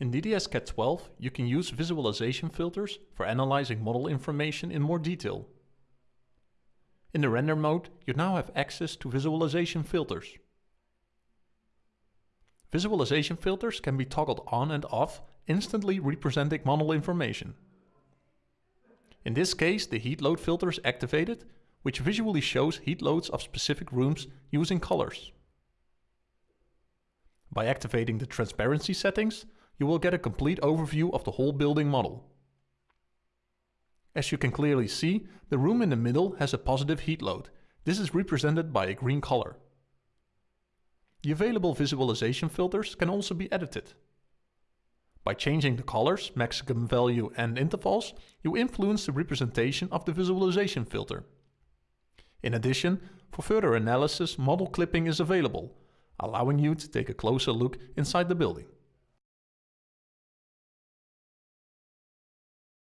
In DDS-CAD 12, you can use visualization filters for analyzing model information in more detail. In the render mode, you now have access to visualization filters. Visualization filters can be toggled on and off, instantly representing model information. In this case, the heat load filter is activated, which visually shows heat loads of specific rooms using colors. By activating the transparency settings, you will get a complete overview of the whole building model. As you can clearly see, the room in the middle has a positive heat load. This is represented by a green color. The available visualization filters can also be edited. By changing the colors, maximum value and intervals, you influence the representation of the visualization filter. In addition, for further analysis, model clipping is available, allowing you to take a closer look inside the building.